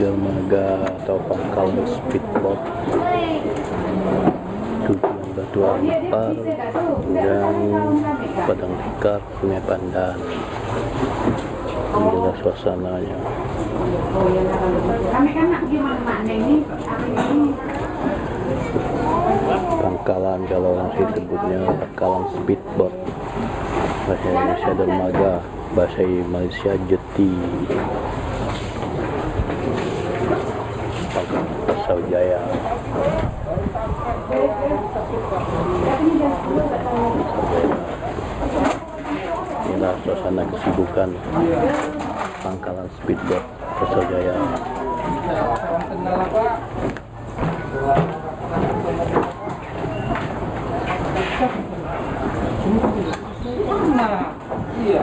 atau pangkal speedboat. Tujuan batu ampar dan padang tikar sungai pandan. Inilah suasananya? Pangkalan kalau orang sih sebutnya pangkalan speedboat. Bahasa Indonesia dermaga bahasa Malaysia jeti Jaya inilah suasana kesibukan pangkalan speedboat Pasau Jaya Nah, iya.